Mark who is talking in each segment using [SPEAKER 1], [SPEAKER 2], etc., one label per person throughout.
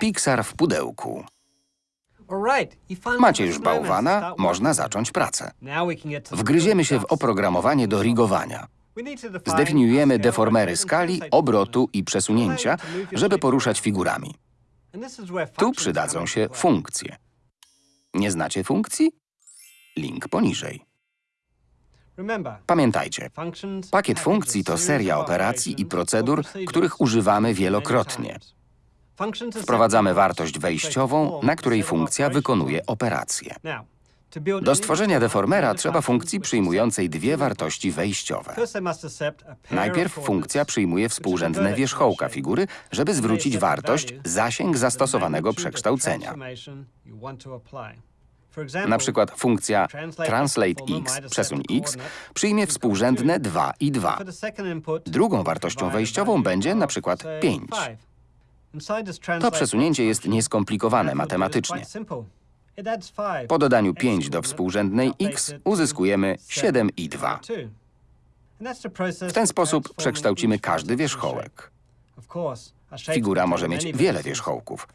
[SPEAKER 1] Pixar w pudełku.
[SPEAKER 2] Macie
[SPEAKER 1] już bałwana, można zacząć pracę. Wgryziemy się w oprogramowanie do rigowania. Zdefiniujemy deformery skali, obrotu i przesunięcia, żeby poruszać figurami. Tu przydadzą się funkcje. Nie znacie funkcji? Link poniżej. Pamiętajcie, pakiet funkcji to seria operacji i procedur, których używamy wielokrotnie. Wprowadzamy wartość wejściową, na której funkcja wykonuje operację. Do stworzenia deformera trzeba funkcji przyjmującej dwie wartości wejściowe. Najpierw funkcja przyjmuje współrzędne wierzchołka figury, żeby zwrócić wartość, zasięg zastosowanego przekształcenia. Na przykład funkcja translate x, przesuń x, przyjmie współrzędne 2 i 2. Drugą wartością wejściową będzie na przykład 5. To przesunięcie jest nieskomplikowane matematycznie. Po dodaniu 5 do współrzędnej x uzyskujemy 7 i 2. W ten sposób przekształcimy każdy wierzchołek. Figura może mieć wiele wierzchołków.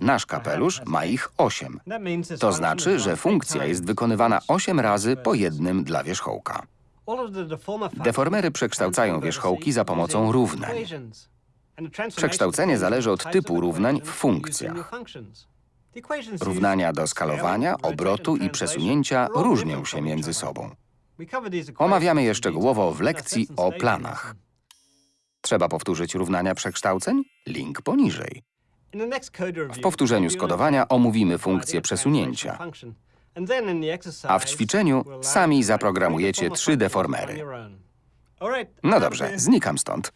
[SPEAKER 1] Nasz kapelusz ma ich 8. To znaczy, że funkcja jest wykonywana 8 razy po jednym dla wierzchołka. Deformery przekształcają wierzchołki za pomocą równań. Przekształcenie zależy od typu równań w funkcjach. Równania do skalowania, obrotu i przesunięcia różnią się między sobą. Omawiamy je szczegółowo w lekcji o planach. Trzeba powtórzyć równania przekształceń? Link poniżej.
[SPEAKER 2] W powtórzeniu skodowania
[SPEAKER 1] omówimy funkcję przesunięcia, a w ćwiczeniu sami zaprogramujecie trzy deformery. No dobrze, znikam stąd.